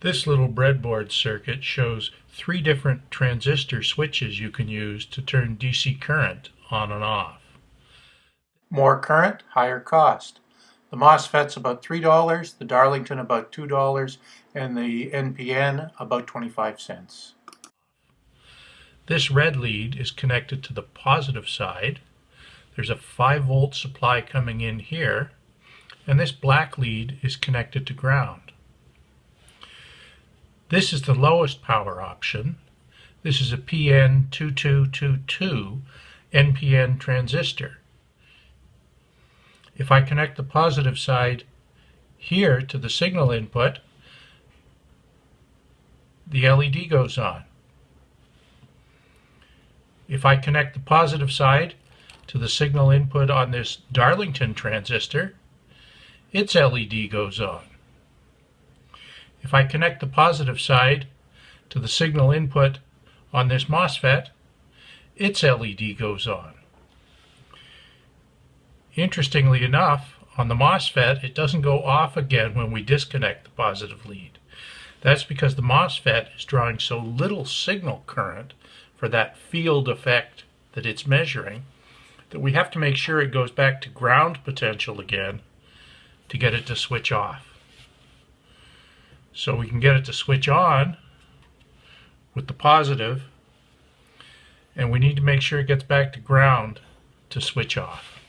This little breadboard circuit shows three different transistor switches you can use to turn DC current on and off. More current, higher cost. The MOSFET's about $3, the Darlington about $2, and the NPN about 25 cents. This red lead is connected to the positive side. There's a 5 volt supply coming in here, and this black lead is connected to ground. This is the lowest power option. This is a PN2222 NPN transistor. If I connect the positive side here to the signal input, the LED goes on. If I connect the positive side to the signal input on this Darlington transistor, its LED goes on. If I connect the positive side to the signal input on this MOSFET, its LED goes on. Interestingly enough, on the MOSFET, it doesn't go off again when we disconnect the positive lead. That's because the MOSFET is drawing so little signal current for that field effect that it's measuring that we have to make sure it goes back to ground potential again to get it to switch off. So we can get it to switch on with the positive and we need to make sure it gets back to ground to switch off.